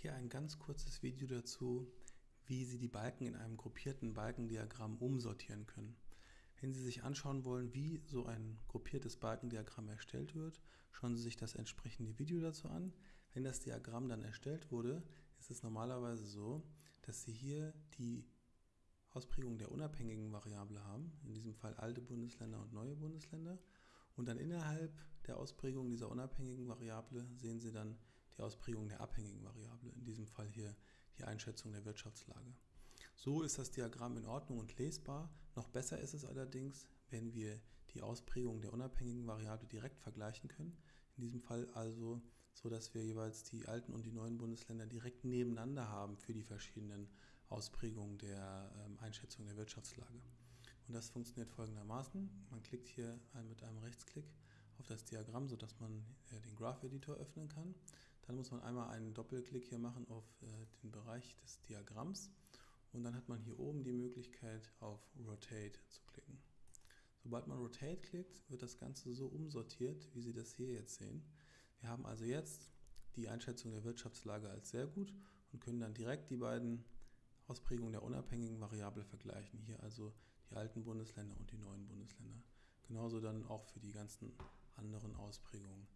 Hier ein ganz kurzes Video dazu, wie Sie die Balken in einem gruppierten Balkendiagramm umsortieren können. Wenn Sie sich anschauen wollen, wie so ein gruppiertes Balkendiagramm erstellt wird, schauen Sie sich das entsprechende Video dazu an. Wenn das Diagramm dann erstellt wurde, ist es normalerweise so, dass Sie hier die Ausprägung der unabhängigen Variable haben, in diesem Fall alte Bundesländer und neue Bundesländer. Und dann innerhalb der Ausprägung dieser unabhängigen Variable sehen Sie dann die Ausprägung der abhängigen Variable, in diesem Fall hier die Einschätzung der Wirtschaftslage. So ist das Diagramm in Ordnung und lesbar. Noch besser ist es allerdings, wenn wir die Ausprägung der unabhängigen Variable direkt vergleichen können. In diesem Fall also so, dass wir jeweils die alten und die neuen Bundesländer direkt nebeneinander haben für die verschiedenen Ausprägungen der ähm, Einschätzung der Wirtschaftslage. Und das funktioniert folgendermaßen. Man klickt hier mit einem Rechtsklick auf das Diagramm, sodass man äh, den Graph Editor öffnen kann. Dann muss man einmal einen Doppelklick hier machen auf äh, den Bereich des Diagramms und dann hat man hier oben die Möglichkeit auf Rotate zu klicken. Sobald man Rotate klickt, wird das Ganze so umsortiert, wie Sie das hier jetzt sehen. Wir haben also jetzt die Einschätzung der Wirtschaftslage als sehr gut und können dann direkt die beiden Ausprägungen der unabhängigen Variable vergleichen. Hier also die alten Bundesländer und die neuen Bundesländer. Genauso dann auch für die ganzen anderen Ausprägungen.